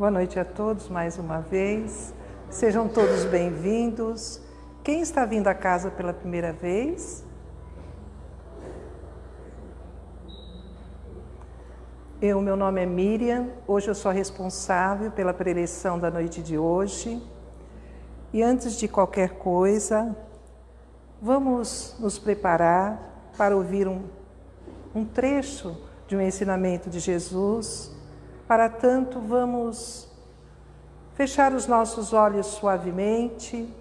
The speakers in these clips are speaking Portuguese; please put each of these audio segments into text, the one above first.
Boa noite a todos mais uma vez. Sejam todos bem-vindos. Quem está vindo à casa pela primeira vez? Eu, meu nome é Miriam. Hoje eu sou responsável pela preleção da noite de hoje. E antes de qualquer coisa, vamos nos preparar para ouvir um, um trecho de um ensinamento de Jesus. Para tanto, vamos fechar os nossos olhos suavemente,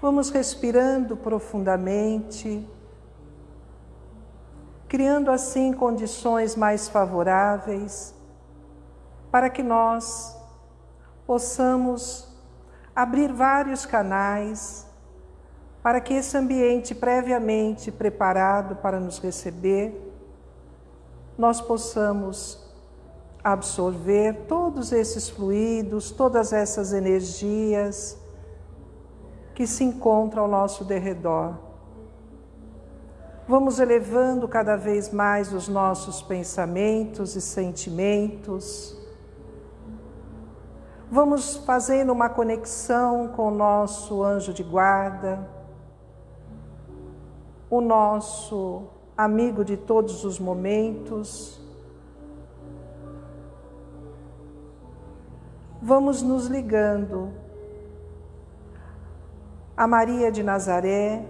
vamos respirando profundamente, criando assim condições mais favoráveis para que nós possamos abrir vários canais para que esse ambiente previamente preparado para nos receber, nós possamos absorver todos esses fluidos, todas essas energias que se encontram ao nosso derredor. Vamos elevando cada vez mais os nossos pensamentos e sentimentos Vamos fazendo uma conexão com o nosso anjo de guarda, o nosso amigo de todos os momentos. Vamos nos ligando a Maria de Nazaré,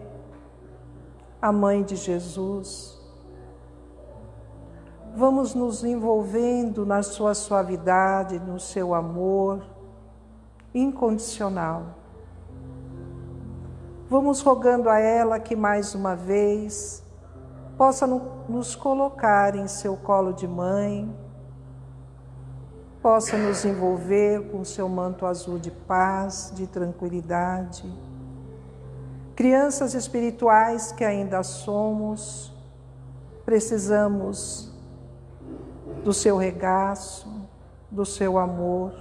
a mãe de Jesus. Vamos nos envolvendo na sua suavidade, no seu amor, incondicional. Vamos rogando a ela que mais uma vez possa nos colocar em seu colo de mãe, possa nos envolver com seu manto azul de paz, de tranquilidade. Crianças espirituais que ainda somos, precisamos do seu regaço, do seu amor.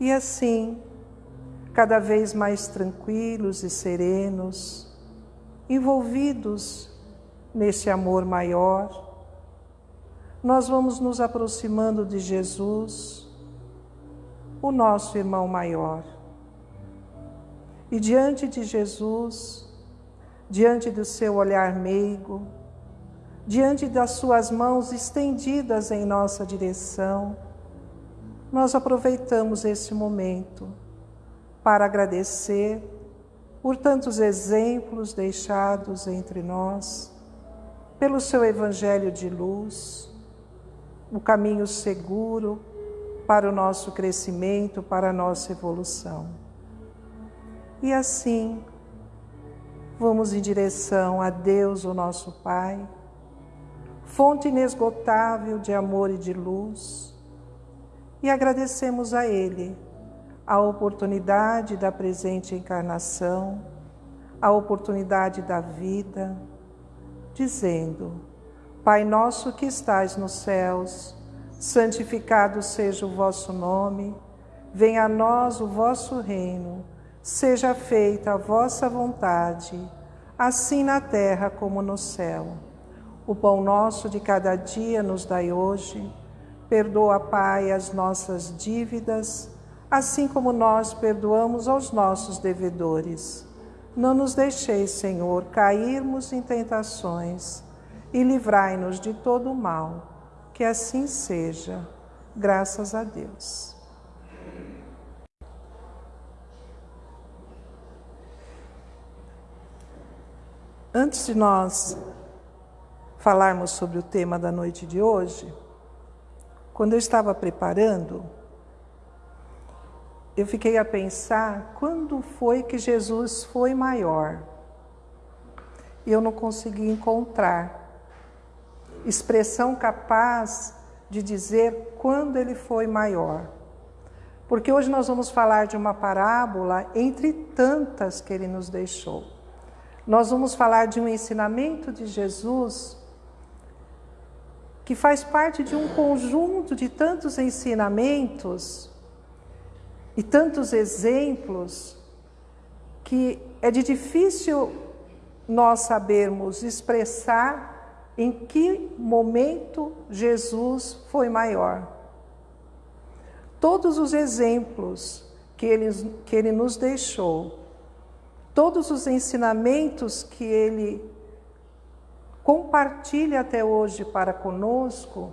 E assim, cada vez mais tranquilos e serenos, envolvidos nesse amor maior, nós vamos nos aproximando de Jesus, o nosso irmão maior. E diante de Jesus, diante do seu olhar meigo, diante das suas mãos estendidas em nossa direção, nós aproveitamos esse momento para agradecer por tantos exemplos deixados entre nós, pelo seu Evangelho de luz, o caminho seguro para o nosso crescimento, para a nossa evolução. E assim, vamos em direção a Deus, o nosso Pai, fonte inesgotável de amor e de luz e agradecemos a Ele a oportunidade da presente encarnação, a oportunidade da vida, dizendo: Pai nosso que estais nos céus, santificado seja o vosso nome, venha a nós o vosso reino, seja feita a vossa vontade, assim na terra como no céu. O pão nosso de cada dia nos dai hoje Perdoa, Pai, as nossas dívidas, assim como nós perdoamos aos nossos devedores. Não nos deixeis, Senhor, cairmos em tentações e livrai-nos de todo o mal. Que assim seja, graças a Deus. Antes de nós falarmos sobre o tema da noite de hoje, quando eu estava preparando, eu fiquei a pensar quando foi que Jesus foi maior. E eu não consegui encontrar expressão capaz de dizer quando ele foi maior. Porque hoje nós vamos falar de uma parábola entre tantas que ele nos deixou. Nós vamos falar de um ensinamento de Jesus que faz parte de um conjunto de tantos ensinamentos e tantos exemplos que é de difícil nós sabermos expressar em que momento Jesus foi maior. Todos os exemplos que ele, que ele nos deixou, todos os ensinamentos que ele compartilha até hoje para conosco,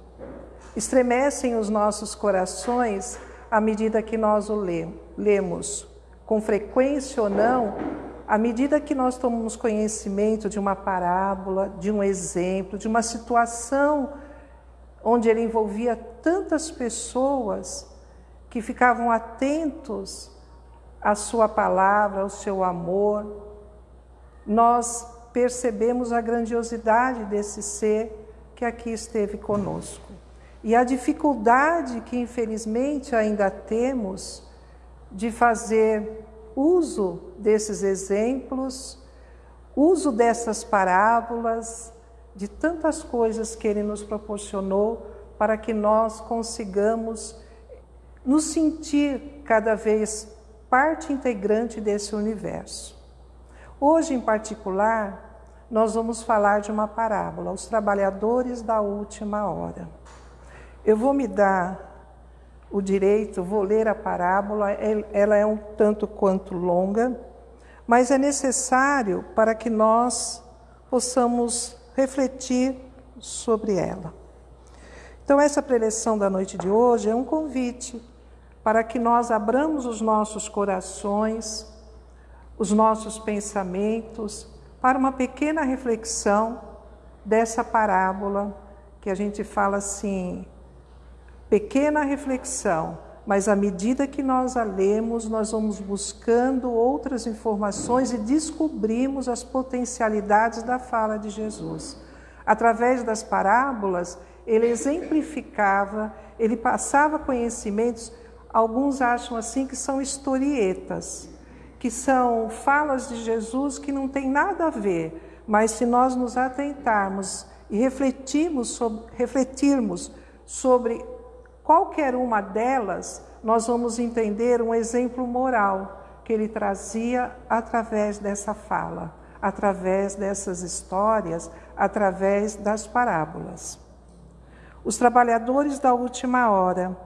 estremecem os nossos corações à medida que nós o lemos, com frequência ou não, à medida que nós tomamos conhecimento de uma parábola, de um exemplo, de uma situação onde ele envolvia tantas pessoas que ficavam atentos à sua palavra, ao seu amor, nós percebemos a grandiosidade desse ser que aqui esteve conosco. E a dificuldade que infelizmente ainda temos de fazer uso desses exemplos, uso dessas parábolas, de tantas coisas que ele nos proporcionou para que nós consigamos nos sentir cada vez parte integrante desse universo. Hoje, em particular, nós vamos falar de uma parábola, os trabalhadores da última hora. Eu vou me dar o direito, vou ler a parábola, ela é um tanto quanto longa, mas é necessário para que nós possamos refletir sobre ela. Então, essa preleção da noite de hoje é um convite para que nós abramos os nossos corações, os nossos pensamentos, para uma pequena reflexão dessa parábola que a gente fala assim, pequena reflexão, mas à medida que nós a lemos, nós vamos buscando outras informações e descobrimos as potencialidades da fala de Jesus. Através das parábolas, ele exemplificava, ele passava conhecimentos, alguns acham assim que são historietas, que são falas de Jesus que não tem nada a ver, mas se nós nos atentarmos e refletirmos sobre, refletirmos sobre Qualquer uma delas, nós vamos entender um exemplo moral que ele trazia através dessa fala, através dessas histórias, através das parábolas. Os trabalhadores da última hora.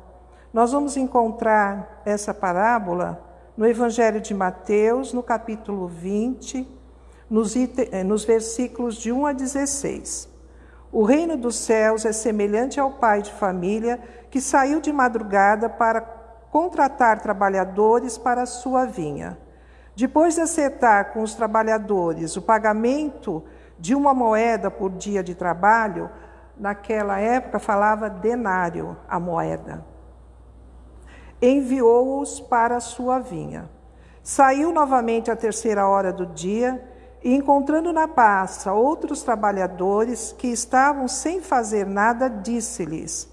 Nós vamos encontrar essa parábola no Evangelho de Mateus, no capítulo 20, nos, eh, nos versículos de 1 a 16. O reino dos céus é semelhante ao pai de família que saiu de madrugada para contratar trabalhadores para a sua vinha. Depois de acertar com os trabalhadores o pagamento de uma moeda por dia de trabalho, naquela época falava denário a moeda. Enviou-os para a sua vinha. Saiu novamente à terceira hora do dia e, encontrando na praça outros trabalhadores que estavam sem fazer nada, disse-lhes: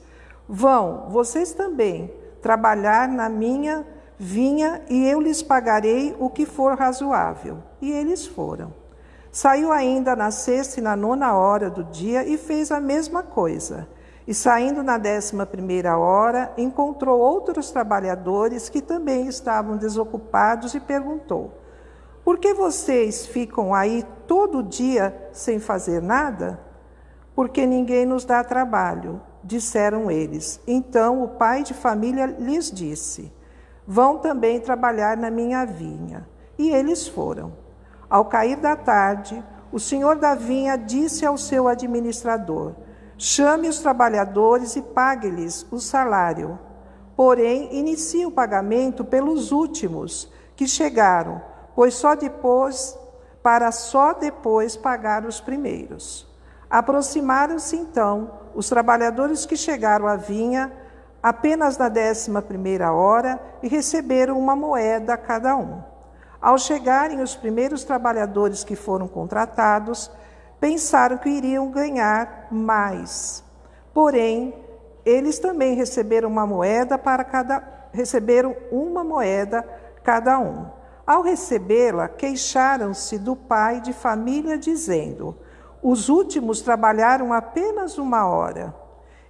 Vão, vocês também, trabalhar na minha vinha e eu lhes pagarei o que for razoável. E eles foram. Saiu ainda na sexta e na nona hora do dia e fez a mesma coisa. E saindo na décima primeira hora, encontrou outros trabalhadores que também estavam desocupados e perguntou: Por que vocês ficam aí todo dia sem fazer nada? Porque ninguém nos dá trabalho disseram eles. Então o pai de família lhes disse: Vão também trabalhar na minha vinha. E eles foram. Ao cair da tarde, o senhor da vinha disse ao seu administrador: Chame os trabalhadores e pague-lhes o salário. Porém, inicie o pagamento pelos últimos que chegaram, pois só depois, para só depois pagar os primeiros. Aproximaram-se então os trabalhadores que chegaram à vinha apenas na décima primeira hora e receberam uma moeda cada um. Ao chegarem os primeiros trabalhadores que foram contratados, pensaram que iriam ganhar mais. Porém, eles também receberam uma moeda para cada receberam uma moeda cada um. Ao recebê-la, queixaram-se do pai de família dizendo: os últimos trabalharam apenas uma hora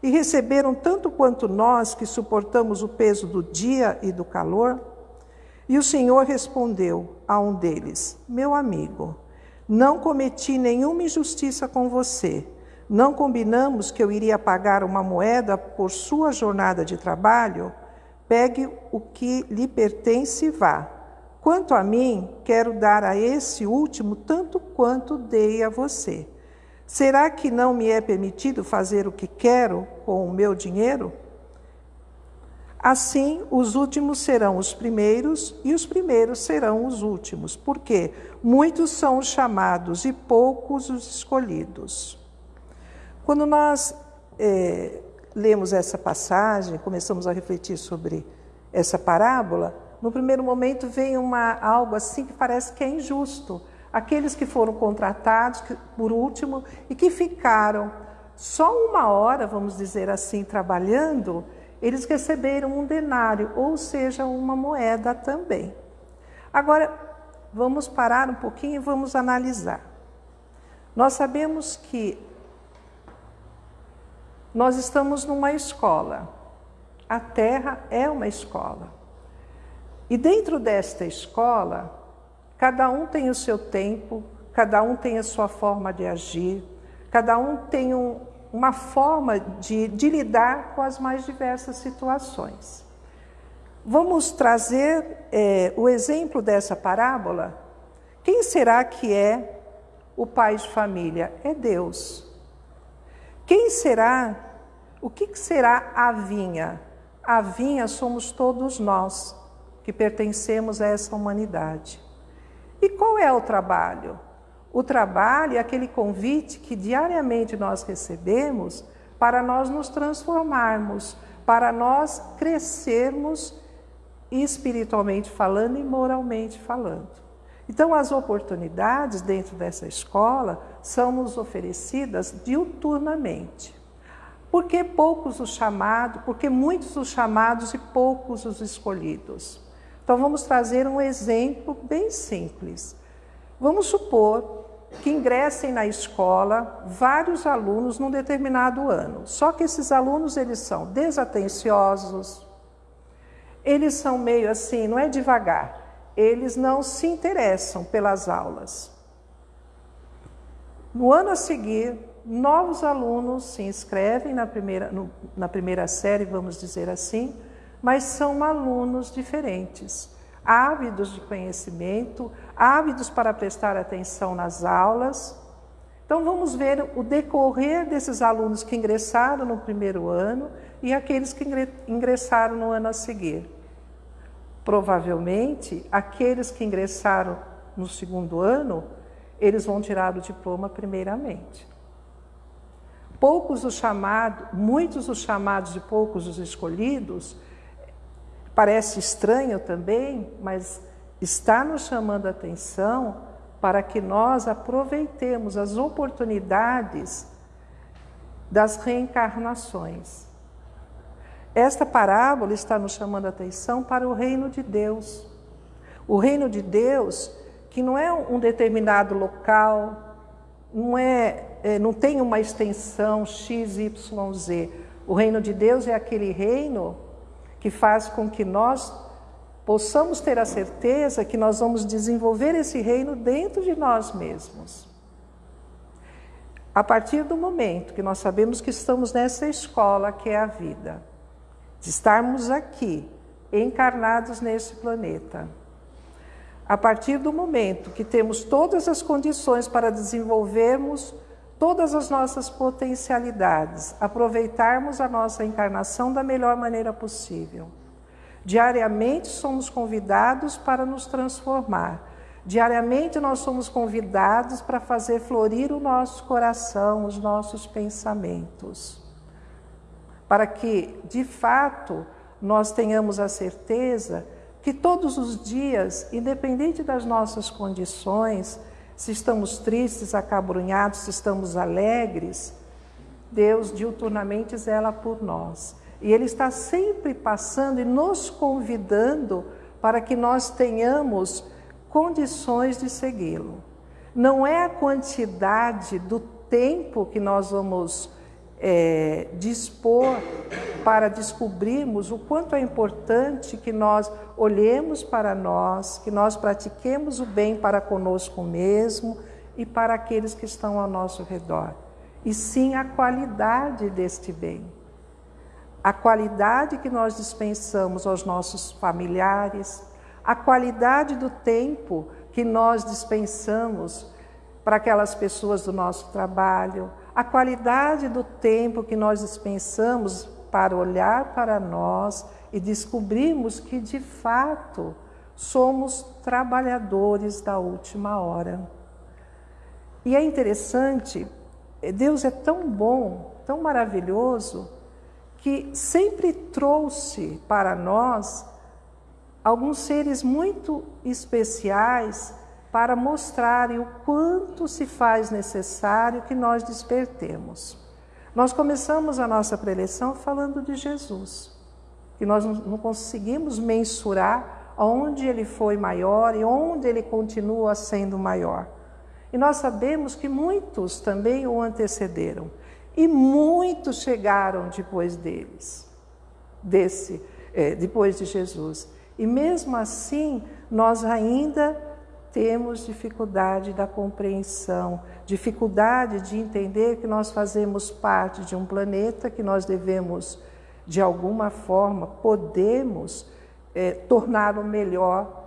e receberam tanto quanto nós que suportamos o peso do dia e do calor. E o Senhor respondeu a um deles: Meu amigo, não cometi nenhuma injustiça com você. Não combinamos que eu iria pagar uma moeda por sua jornada de trabalho? Pegue o que lhe pertence e vá. Quanto a mim, quero dar a esse último tanto quanto dei a você. Será que não me é permitido fazer o que quero com o meu dinheiro? Assim, os últimos serão os primeiros e os primeiros serão os últimos, porque muitos são os chamados e poucos os escolhidos. Quando nós é, lemos essa passagem, começamos a refletir sobre essa parábola, no primeiro momento vem uma, algo assim que parece que é injusto. Aqueles que foram contratados, que, por último, e que ficaram só uma hora, vamos dizer assim, trabalhando, eles receberam um denário, ou seja, uma moeda também. Agora, vamos parar um pouquinho e vamos analisar. Nós sabemos que nós estamos numa escola. A Terra é uma escola. E dentro desta escola, cada um tem o seu tempo, cada um tem a sua forma de agir, cada um tem um, uma forma de, de lidar com as mais diversas situações. Vamos trazer é, o exemplo dessa parábola. Quem será que é o pai de família? É Deus. Quem será? O que será a vinha? A vinha somos todos nós que pertencemos a essa humanidade. E qual é o trabalho? O trabalho é aquele convite que diariamente nós recebemos para nós nos transformarmos, para nós crescermos espiritualmente falando e moralmente falando. Então, as oportunidades dentro dessa escola são nos oferecidas diuturnamente. Por que poucos os chamados? Porque muitos os chamados e poucos os escolhidos. Então, vamos trazer um exemplo bem simples. Vamos supor que ingressem na escola vários alunos num determinado ano. Só que esses alunos eles são desatenciosos, eles são meio assim, não é devagar eles não se interessam pelas aulas. No ano a seguir, novos alunos se inscrevem na primeira, no, na primeira série, vamos dizer assim, mas são alunos diferentes, ávidos de conhecimento, ávidos para prestar atenção nas aulas. Então, vamos ver o decorrer desses alunos que ingressaram no primeiro ano e aqueles que ingressaram no ano a seguir. Provavelmente, aqueles que ingressaram no segundo ano, eles vão tirar o diploma primeiramente. Poucos os chamados, muitos os chamados e poucos os escolhidos, parece estranho também, mas está nos chamando a atenção para que nós aproveitemos as oportunidades das reencarnações. Esta parábola está nos chamando a atenção para o reino de Deus. O reino de Deus, que não é um determinado local, não, é, é não tem uma extensão x, y, z. O reino de Deus é aquele reino que faz com que nós possamos ter a certeza que nós vamos desenvolver esse reino dentro de nós mesmos. A partir do momento que nós sabemos que estamos nessa escola que é a vida, de estarmos aqui, encarnados nesse planeta. A partir do momento que temos todas as condições para desenvolvermos todas as nossas potencialidades, aproveitarmos a nossa encarnação da melhor maneira possível. Diariamente somos convidados para nos transformar. Diariamente nós somos convidados para fazer florir o nosso coração, os nossos pensamentos para que, de fato, nós tenhamos a certeza que todos os dias, independente das nossas condições, se estamos tristes, acabrunhados, se estamos alegres, Deus diuturnamente zela por nós. E Ele está sempre passando e nos convidando para que nós tenhamos condições de segui-lo. Não é a quantidade do tempo que nós vamos é, dispor para descobrirmos o quanto é importante que nós olhemos para nós, que nós pratiquemos o bem para conosco mesmo e para aqueles que estão ao nosso redor. e sim a qualidade deste bem. A qualidade que nós dispensamos aos nossos familiares, a qualidade do tempo que nós dispensamos para aquelas pessoas do nosso trabalho, a qualidade do tempo que nós dispensamos para olhar para nós e descobrirmos que de fato somos trabalhadores da última hora. E é interessante, Deus é tão bom, tão maravilhoso, que sempre trouxe para nós alguns seres muito especiais para mostrarem o quanto se faz necessário que nós despertemos. Nós começamos a nossa preleção falando de Jesus, que nós não conseguimos mensurar onde ele foi maior e onde ele continua sendo maior. E nós sabemos que muitos também o antecederam e muitos chegaram depois deles, desse, é, depois de Jesus. E mesmo assim, nós ainda temos dificuldade da compreensão, dificuldade de entender que nós fazemos parte de um planeta que nós devemos, de alguma forma, podemos é, torná-lo melhor,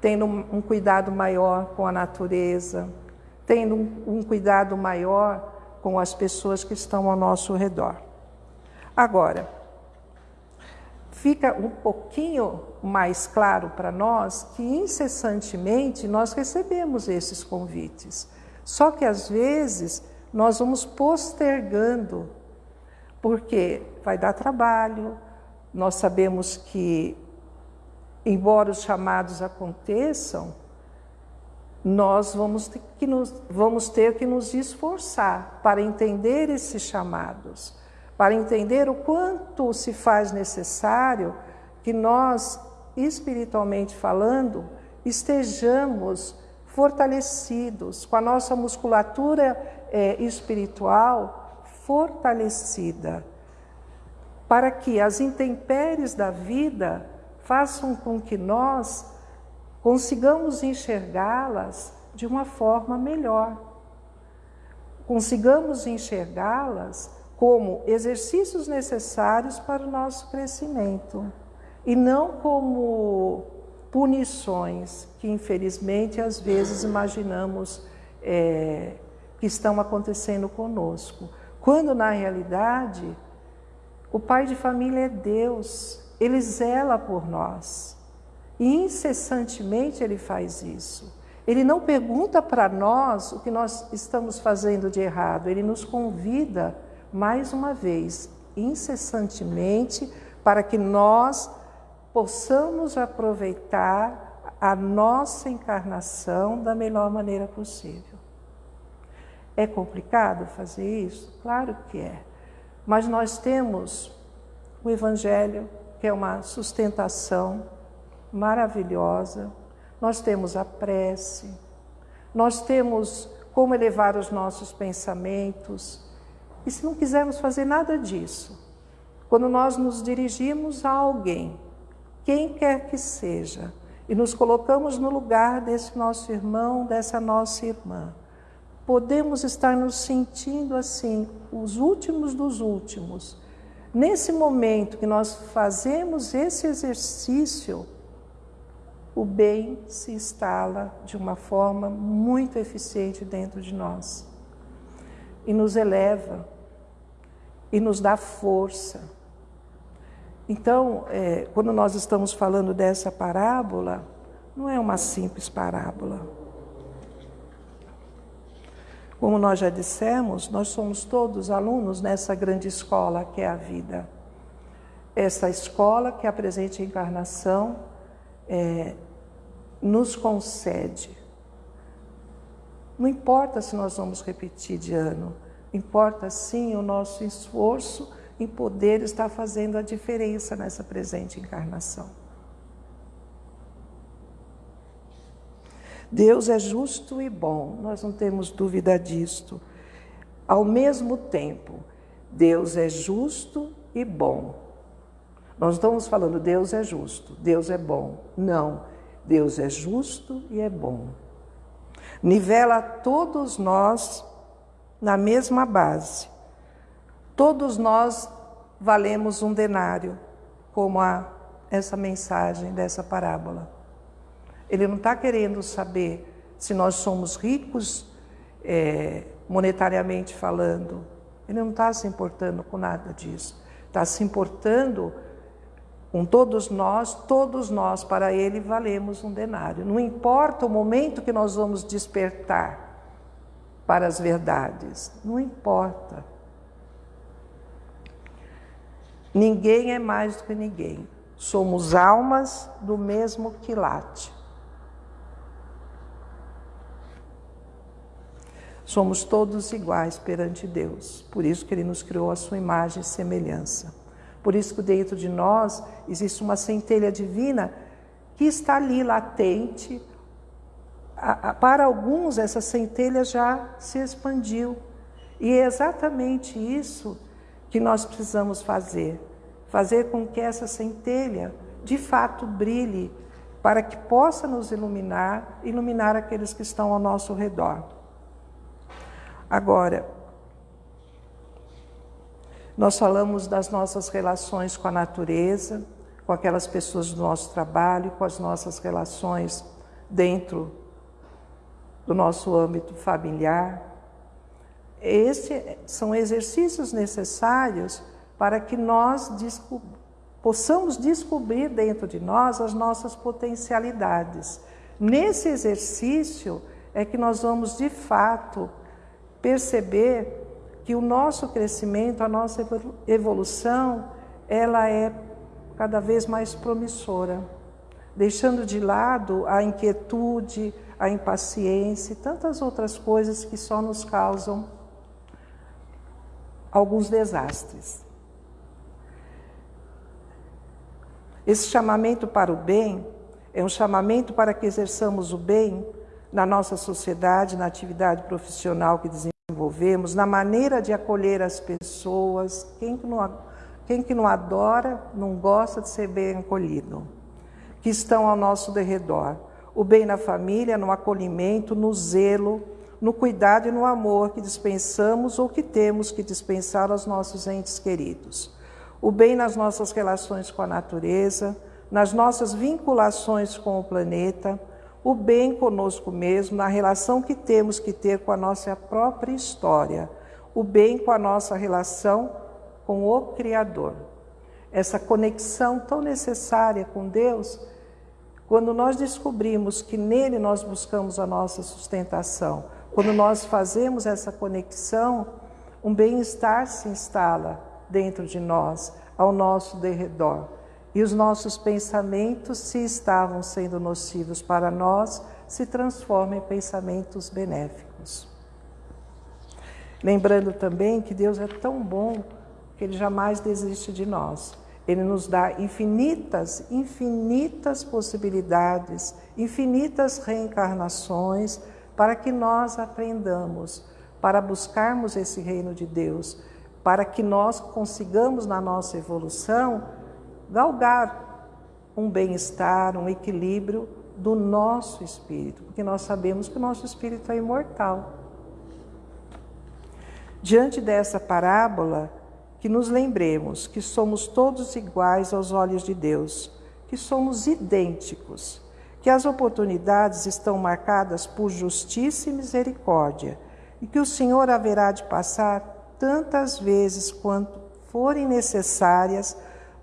tendo um, cuidado maior com a natureza, tendo um, um cuidado maior com as pessoas que estão ao nosso redor. Agora, fica um pouquinho mais claro para nós que incessantemente nós recebemos esses convites. Só que às vezes nós vamos postergando, porque vai dar trabalho, nós sabemos que, embora os chamados aconteçam, nós vamos ter que nos, vamos ter que nos esforçar para entender esses chamados para entender o quanto se faz necessário que nós, espiritualmente falando, estejamos fortalecidos, com a nossa musculatura é, espiritual fortalecida, para que as intempéries da vida façam com que nós consigamos enxergá-las de uma forma melhor, consigamos enxergá-las como exercícios necessários para o nosso crescimento e não como punições que, infelizmente, às vezes imaginamos é, que estão acontecendo conosco. Quando, na realidade, o pai de família é Deus, ele zela por nós e incessantemente ele faz isso. Ele não pergunta para nós o que nós estamos fazendo de errado, ele nos convida mais uma vez, incessantemente, para que nós possamos aproveitar a nossa encarnação da melhor maneira possível. É complicado fazer isso? Claro que é. Mas nós temos o Evangelho, que é uma sustentação maravilhosa, nós temos a prece, nós temos como elevar os nossos pensamentos, e se não quisermos fazer nada disso, quando nós nos dirigimos a alguém, quem quer que seja, e nos colocamos no lugar desse nosso irmão, dessa nossa irmã, podemos estar nos sentindo assim, os últimos dos últimos. Nesse momento que nós fazemos esse exercício, o bem se instala de uma forma muito eficiente dentro de nós e nos eleva e nos dá força. Então, é, quando nós estamos falando dessa parábola, não é uma simples parábola. Como nós já dissemos, nós somos todos alunos nessa grande escola que é a vida. Essa escola que a presente encarnação é, nos concede. Não importa se nós vamos repetir de ano, Importa sim o nosso esforço em poder estar fazendo a diferença nessa presente encarnação. Deus é justo e bom, nós não temos dúvida disto. Ao mesmo tempo, Deus é justo e bom. Nós estamos falando Deus é justo, Deus é bom. Não, Deus é justo e é bom. Nivela todos nós na mesma base. Todos nós valemos um denário, como a, essa mensagem dessa parábola. Ele não está querendo saber se nós somos ricos é, monetariamente falando. Ele não está se importando com nada disso. Está se importando com todos nós, todos nós, para ele valemos um denário. Não importa o momento que nós vamos despertar para as verdades, não importa. Ninguém é mais do que ninguém. Somos almas do mesmo quilate. Somos todos iguais perante Deus. Por isso que Ele nos criou a sua imagem e semelhança. Por isso que dentro de nós existe uma centelha divina que está ali latente. Para alguns, essa centelha já se expandiu. E é exatamente isso que nós precisamos fazer. Fazer com que essa centelha de fato brilhe, para que possa nos iluminar, iluminar aqueles que estão ao nosso redor. Agora, nós falamos das nossas relações com a natureza, com aquelas pessoas do nosso trabalho, com as nossas relações dentro do nosso âmbito familiar. Esses são exercícios necessários para que nós desco possamos descobrir dentro de nós as nossas potencialidades. Nesse exercício é que nós vamos de fato perceber que o nosso crescimento, a nossa evolução, ela é cada vez mais promissora, deixando de lado a inquietude, a impaciência e tantas outras coisas que só nos causam alguns desastres. Esse chamamento para o bem é um chamamento para que exerçamos o bem na nossa sociedade, na atividade profissional que desenvolvemos desenvolvemos, na maneira de acolher as pessoas. Quem que não, quem que não adora, não gosta de ser bem acolhido, que estão ao nosso derredor. O bem na família, no acolhimento, no zelo, no cuidado e no amor que dispensamos ou que temos que dispensar aos nossos entes queridos. O bem nas nossas relações com a natureza, nas nossas vinculações com o planeta, o bem conosco mesmo, na relação que temos que ter com a nossa própria história, o bem com a nossa relação com o Criador. Essa conexão tão necessária com Deus, quando nós descobrimos que nele nós buscamos a nossa sustentação, quando nós fazemos essa conexão, um bem-estar se instala dentro de nós, ao nosso derredor e os nossos pensamentos, se estavam sendo nocivos para nós, se transformam em pensamentos benéficos. Lembrando também que Deus é tão bom que Ele jamais desiste de nós. Ele nos dá infinitas, infinitas possibilidades, infinitas reencarnações para que nós aprendamos, para buscarmos esse reino de Deus, para que nós consigamos na nossa evolução galgar um bem-estar, um equilíbrio do nosso espírito, porque nós sabemos que o nosso espírito é imortal. Diante dessa parábola, que nos lembremos que somos todos iguais aos olhos de Deus, que somos idênticos, que as oportunidades estão marcadas por justiça e misericórdia, e que o Senhor haverá de passar tantas vezes quanto forem necessárias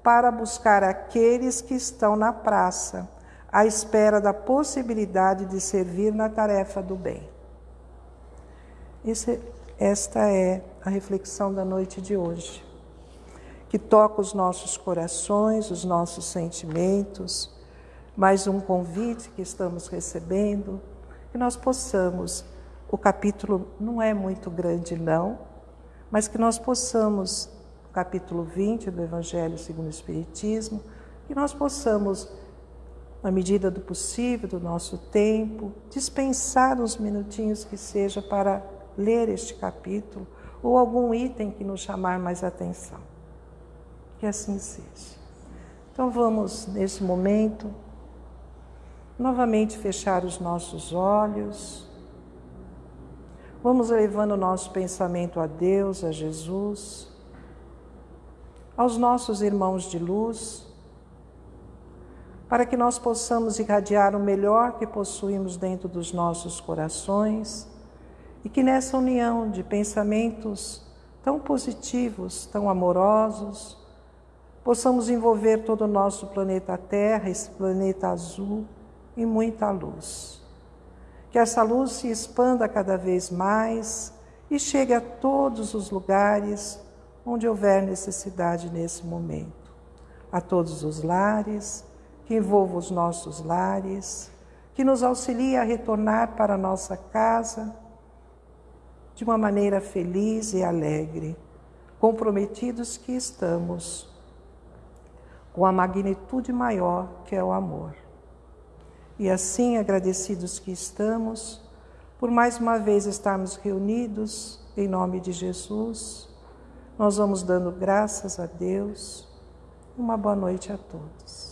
para buscar aqueles que estão na praça, à espera da possibilidade de servir na tarefa do bem. Esse, esta é a reflexão da noite de hoje, que toca os nossos corações, os nossos sentimentos, mais um convite que estamos recebendo, que nós possamos, o capítulo não é muito grande, não, mas que nós possamos capítulo 20 do Evangelho segundo o Espiritismo, que nós possamos, na medida do possível, do nosso tempo, dispensar uns minutinhos que seja para ler este capítulo ou algum item que nos chamar mais atenção. Que assim seja. Então vamos, nesse momento, novamente fechar os nossos olhos, Vamos elevando o nosso pensamento a Deus, a Jesus, aos nossos irmãos de luz, para que nós possamos irradiar o melhor que possuímos dentro dos nossos corações e que nessa união de pensamentos tão positivos, tão amorosos, possamos envolver todo o nosso planeta Terra, esse planeta azul, em muita luz. Que essa luz se expanda cada vez mais e chegue a todos os lugares onde houver necessidade nesse momento, a todos os lares, que envolva os nossos lares, que nos auxilie a retornar para a nossa casa de uma maneira feliz e alegre, comprometidos que estamos com a magnitude maior que é o amor. E assim, agradecidos que estamos, por mais uma vez estarmos reunidos em nome de Jesus, nós vamos dando graças a Deus. Uma boa noite a todos.